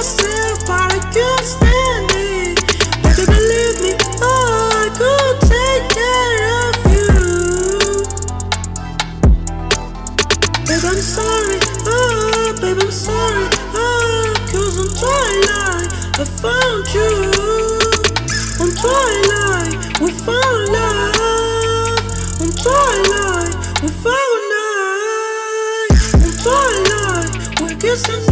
I can't stand it. But you believe me, oh, I could take care of you. Babe, I'm sorry, oh, babe, I'm sorry, oh, twilight, I found you. Twilight, we found twilight, we found night. We're kissing.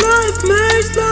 life, makes life.